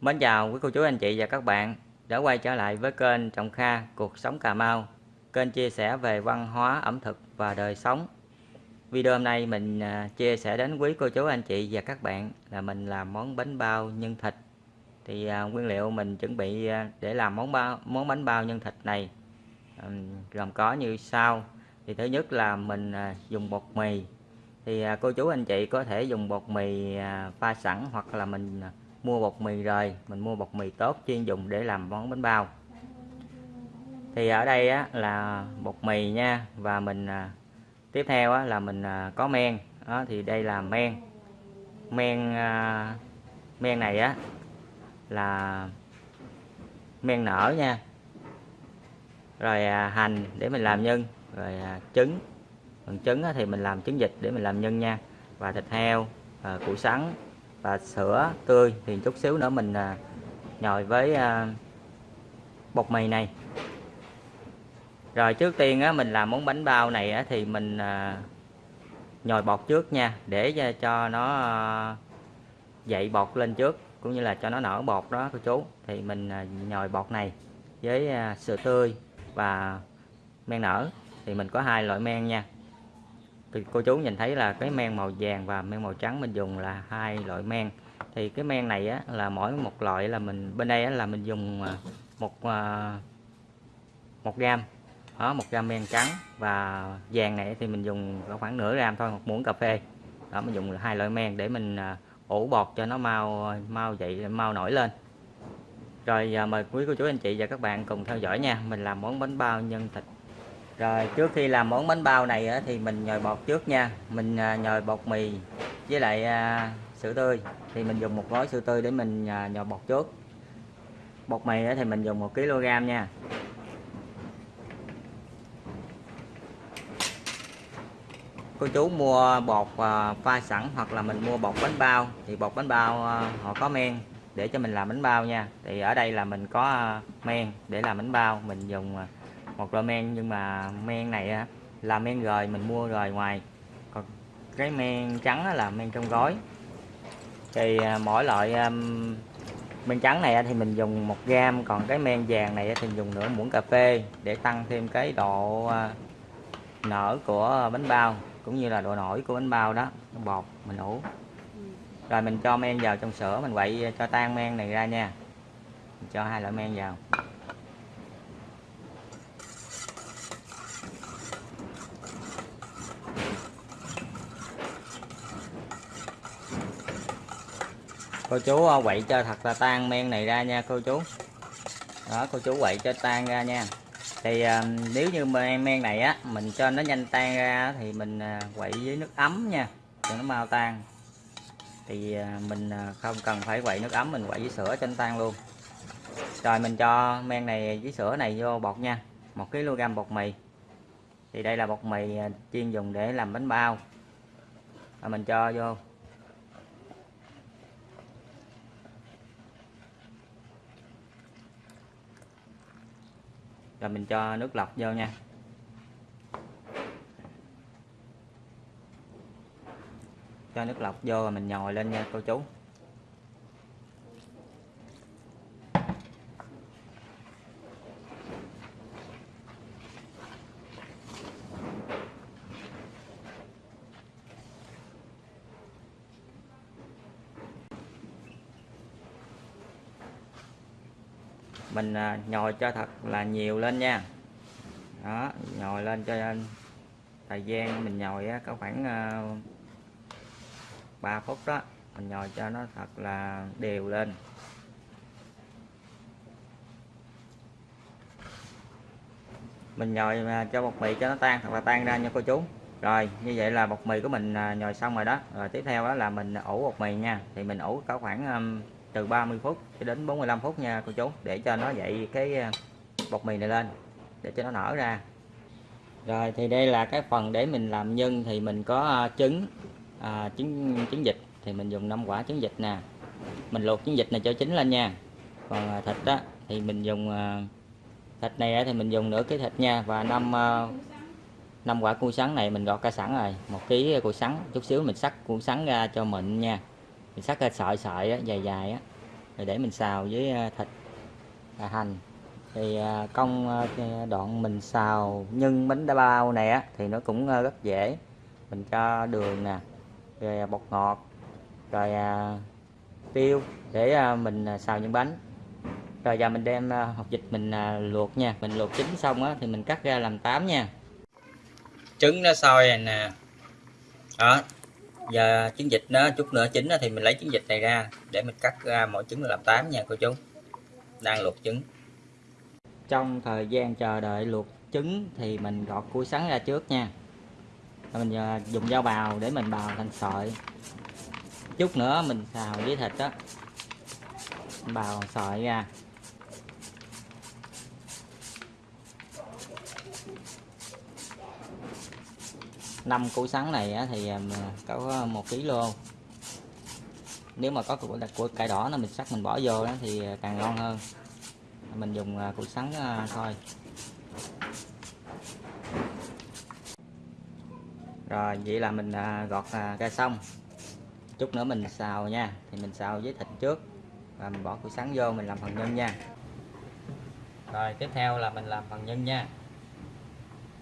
Mến chào quý cô chú anh chị và các bạn đã quay trở lại với kênh Trọng Kha Cuộc Sống Cà Mau. Kênh chia sẻ về văn hóa, ẩm thực và đời sống. Video hôm nay mình à, chia sẻ đến quý cô chú anh chị và các bạn là mình làm món bánh bao nhân thịt. Thì à, nguyên liệu mình chuẩn bị à, để làm món bao món bánh bao nhân thịt này gồm có như sau. Thì thứ nhất là mình dùng bột mì. Thì cô chú anh chị có thể dùng bột mì pha sẵn hoặc là mình mua bột mì rồi mình mua bột mì tốt chuyên dùng để làm món bánh bao. Thì ở đây á, là bột mì nha và mình à, tiếp theo á, là mình à, có men. Đó, thì đây là men. Men à, men này á là men nở nha. Rồi à, hành để mình làm nhân rồi à, trứng. Phần trứng á, thì mình làm trứng vịt để mình làm nhân nha. Và thịt heo à, củ sắn và sữa tươi thì chút xíu nữa mình à, nhồi với à, bột mì này. Rồi trước tiên á, mình làm món bánh bao này á, thì mình à, nhồi bột trước nha để cho nó à, dậy bột lên trước cũng như là cho nó nở bột đó cô chú. Thì mình à, nhồi bột này với à, sữa tươi và men nở. Thì mình có hai loại men nha thì cô chú nhìn thấy là cái men màu vàng và men màu trắng mình dùng là hai loại men. Thì cái men này á, là mỗi một loại là mình bên đây á, là mình dùng à, một à, một gram. Đó một gram men trắng. Và vàng này thì mình dùng khoảng nửa gram thôi một muỗng cà phê. Đó mình dùng hai loại men để mình à, ủ bột cho nó mau mau dậy mau nổi lên. Rồi giờ mời quý cô chú anh chị và các bạn cùng theo dõi nha. Mình làm món bánh bao nhân thịt rồi, trước khi làm món bánh bao này thì mình nhồi bột trước nha. Mình à, nhồi bột mì với lại à, sữa tươi. Thì mình dùng một gói sữa tươi để mình à, nhồi bột trước. Bột mì thì mình dùng một kg nha. Cô chú mua bột pha sẵn hoặc là mình mua bột bánh bao. Thì bột bánh bao họ có men để cho mình làm bánh bao nha. Thì ở đây là mình có men để làm bánh bao. Mình dùng một loại men, nhưng mà men này là men rời, mình mua rời ngoài. Còn cái men trắng là men trong gói. Thì à, mỗi loại men trắng này thì mình dùng một gram còn cái men vàng này thì mình dùng nửa muỗng cà phê để tăng thêm cái độ à, nở của bánh bao, cũng như là độ nổi của bánh bao đó bột mình ủ. Rồi mình cho men vào trong sữa, mình quậy à, cho tan men này ra nha. Mình cho hai loại men vào. Cô chú ờ, quậy cho thật là tan men này ra nha cô chú. Đó cô chú quậy cho tan ra nha. Thì à, nếu như men men này á mình cho nó nhanh tan ra thì mình à, quậy với nước ấm nha cho nó mau tan. Thì à, mình à, không cần phải quậy nước ấm mình quậy với sữa cho nó tan luôn. Rồi mình cho men này với sữa này vô bột nha một kg bột mì. Thì đây là bột mì chuyên dùng để làm bánh bao. Và mình cho vô. Rồi mình cho nước lọc vô nha. Cho nước lọc vô rồi mình nhồi lên nha, cô chú. Mình à, nhồi cho thật là nhiều lên nha. Đó, nhồi lên cho thời gian mình nhồi có khoảng à, 3 phút đó, mình nhồi cho nó thật là đều lên. Mình nhồi à, cho bột mì cho nó tan, thật là tan ra nha cô chú. Rồi, như vậy là bột mì của mình nhồi xong rồi đó. Rồi tiếp theo đó là mình ủ bột mì nha. Thì mình ủ có khoảng từ 30 phút cho đến 45 phút nha cô chú để cho nó dậy cái ờ, bột mì này lên để cho nó nở ra. Rồi thì đây là cái phần để mình làm nhân thì mình có ờ, trứng à, trứng trứng vịt thì mình dùng 5 quả trứng vịt nè. Mình luộc trứng vịt này cho chín lên nha. Còn thịt á thì mình dùng thịt này thì mình dùng nửa cái thịt nha và năm năm quả cua sắn này mình gọt ra sẵn rồi một ký cua sắn chút xíu mình sắc cua sắn ra cho mịn nha mình sắc ra sợi sợi á, dài dài á rồi để mình xào với ờ, thịt và hành. Thì ờ, công ờ, đoạn mình xào nhân bánh đa bao này á thì nó cũng rất dễ. Mình cho đường nè rồi bột ngọt rồi tiêu để mình xào nhân bánh. Rồi giờ mình đem hột vịt mình luộc nha. Mình luộc chín xong á thì mình cắt ra làm tám nha. Trứng nó sôi rồi nè. Đó giờ trứng vịt nó chút nữa chín thì mình lấy trứng vịt này ra để mình cắt ra mỗi trứng làm tám nha, cô chú. Đang luộc trứng. Trong thời gian chờ đợi luộc trứng thì mình gọt củ sắn ra trước nha. Mình à, dùng dao bào để mình bào thành sợi. Chút nữa mình xào với thịt đó bào sợi ra. Năm củ sắn này thì à, có một kg nếu mà có của cải đỏ nó mình sắc mình bỏ vô đó thì à, càng ngon hơn. Mình dùng à, củ sắn thôi. Rồi, vậy là mình gọt ra xong. Chút nữa mình xào nha. Thì mình xào với thịt trước. Và mình bỏ củ sắn vô, mình làm phần nhân nha. Rồi, tiếp theo là mình làm phần nhân nha.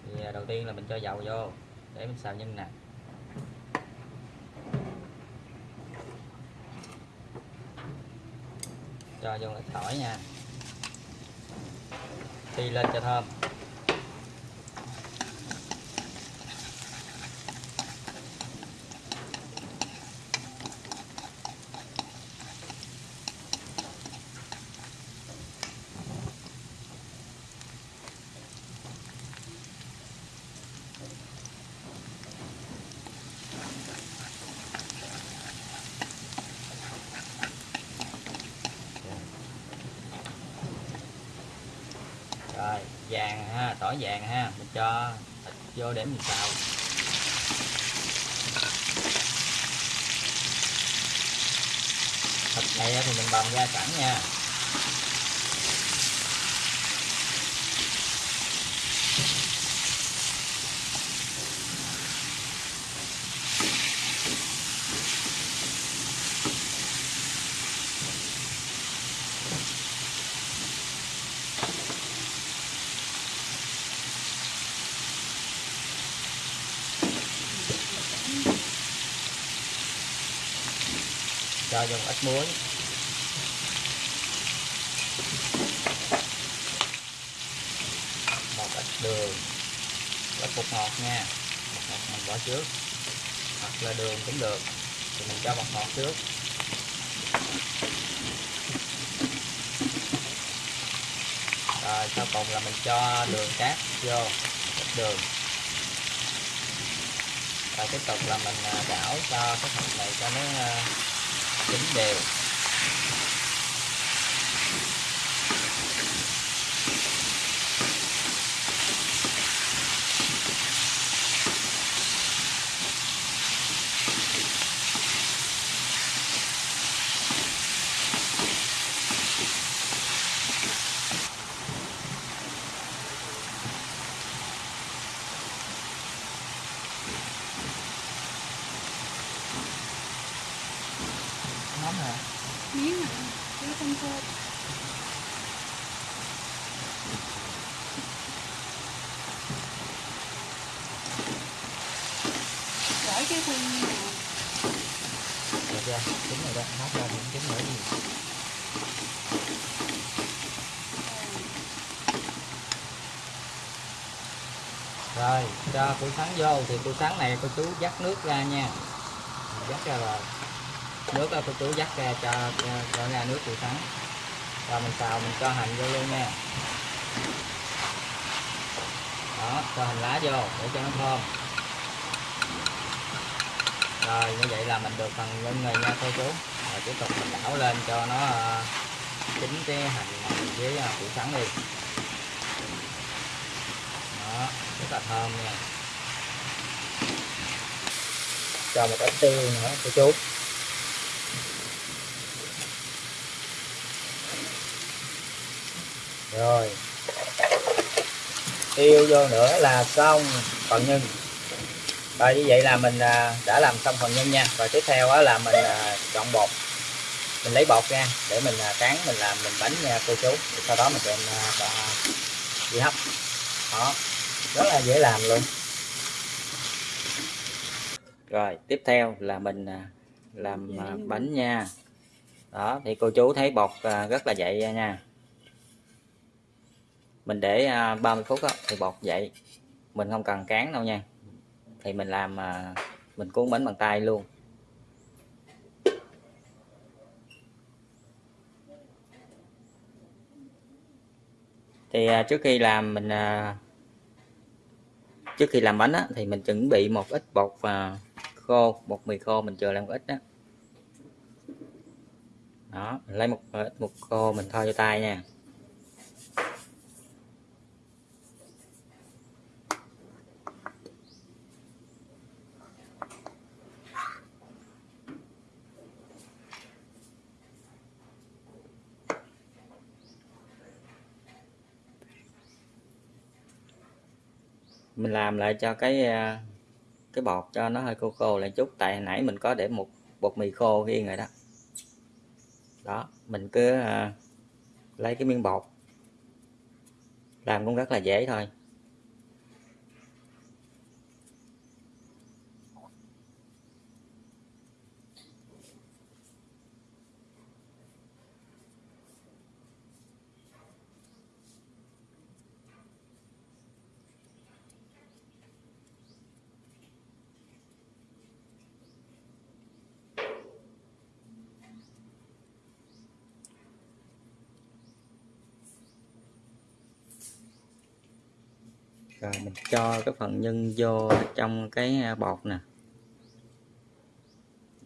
Thì đầu tiên là mình cho dầu vô để mình xào nhân nè. Cho vô là tỏi nha. Phi lên cho thơm rồi vàng ha tỏi vàng ha. Mình cho thịt vô để mình xào. Thịt này thì mình bầm ra sẵn nha. Cho dùng ít muối. Một ít đường. Ít bột ngọt nha. Bột ngọt mình bỏ trước. Hoặc là đường cũng được. Thì mình cho bột ngọt trước. Rồi, sau cùng là mình cho đường cát vô. Ít đường. Rồi tiếp tục là mình à, đảo cho cái thịt này cho nó à, chín đều mắm hả miếng hả miếng không thơm được chưa trứng rồi đó móc ra những trứng nữa gì rồi cho củ sắn vô. Thì củ sắn này cô chú dắt nước ra nha. Dắt ra rồi. Nước là cô chú dắt ra cho cho ra nước củ sắn. Rồi mình xào, mình cho hành vô luôn nha. Đó, cho hành lá vô để cho nó thơm rồi như vậy là mình được phần nhân rồi nha cô chú. Rồi, tiếp tục mình đảo lên cho nó ờ, chín cái hành với ờ, củ sắn đi. Đó, rất là thơm nha. Cho một ít tiêu nữa, cô chú. Rồi. Tiêu vô nữa là xong, phần nhân rồi như vậy là mình à, đã làm xong phần nhân nha. Rồi tiếp theo là mình à, chọn bột. Mình lấy bột ra để mình à, cán mình làm mình bánh nha cô chú. Sau đó mình đem đi hấp. Đó. Rất là dễ làm luôn. Rồi tiếp theo là mình làm bánh nha. Đó thì cô chú thấy bột rất là dậy nha. Mình để 30 phút đó, thì bột dậy. Mình không cần cán đâu nha thì mình làm à, mình cuốn bánh bằng tay luôn. Thì à, trước khi làm mình à, trước khi làm bánh á, thì mình chuẩn bị một ít bột và khô bột mì khô mình chờ làm một ít đó đó mình lấy một ít bột khô mình thoa cho tay nha mình làm lại cho cái à, cái bột cho nó hơi khô khô lại chút. Tại hồi nãy mình có để một bột mì khô riêng rồi đó. Đó, mình cứ à, lấy cái miếng bột. Làm cũng rất là dễ thôi. Rồi mình cho cái phần nhân vô trong cái à, bột nè.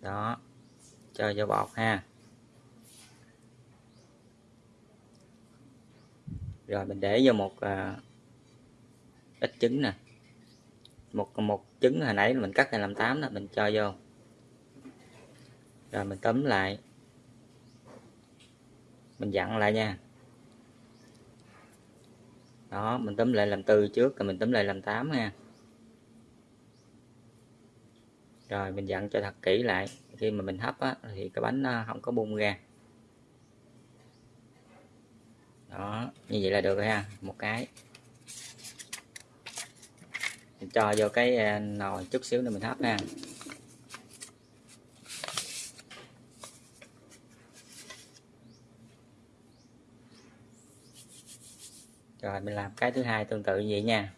Đó cho vô bột ha. Rồi mình để vô một à, ít trứng nè. Một một trứng hồi nãy mình cắt thành làm tám đó mình cho vô. Rồi mình tấm lại. Mình dặn lại nha đó mình tấm lại làm tư trước rồi mình tấm lại làm 8 nha. Rồi mình dặn cho thật kỹ lại. Khi mà mình hấp á, thì cái bánh nó không có bung ra. Đó như vậy là được rồi ha một cái. Mình cho vô cái à, nồi chút xíu nữa mình hấp ha. Rồi mình làm cái thứ hai tương tự như vậy nha.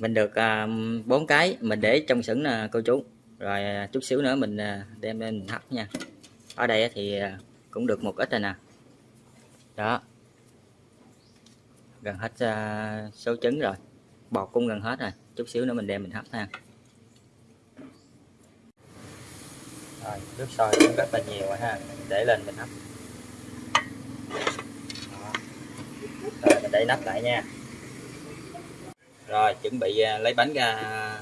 Mình được bốn bốn cái mình để trong sửng nè cô chú. Rồi à, chút xíu nữa mình uh, đem lên mình hấp nha. Ở đây thì cũng được một ít rồi nè. Đó. Gần hết uh, số trứng rồi. Bột cũng gần hết rồi. Chút xíu nữa mình đem mình hấp ha. Rồi nước sôi cũng rất là nhiều ha, mình để lên mình hấp rồi mình để nắp lại nha. Rồi chuẩn bị à, lấy bánh ra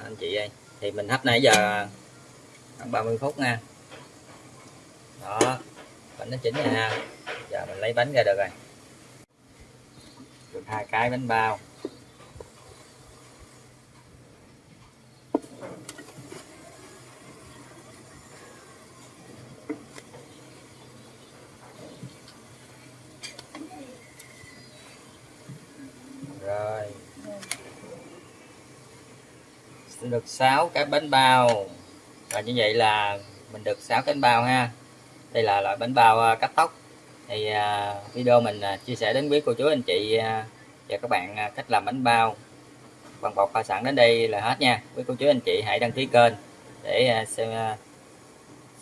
anh chị ơi. Thì mình hấp nãy giờ khoảng 30 phút nha. Đó bánh nó chín rồi ha. Giờ mình lấy bánh ra được rồi. Được hai cái bánh bao rồi được 6 cái bánh bao. Và như vậy là mình được 6 cái bánh bao ha. Đây là loại bánh bao à, cắt tóc. Thì à, video mình à, chia sẻ đến quý cô chú, anh chị và các bạn cách làm bánh bao. Bằng bột pha sẵn đến đây là hết nha. Quý cô chú, anh chị hãy đăng ký kênh để xem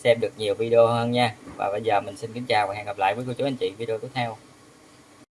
xem được nhiều video hơn nha. Và bây giờ mình xin kính chào và hẹn gặp lại với cô chú, anh chị video tiếp theo.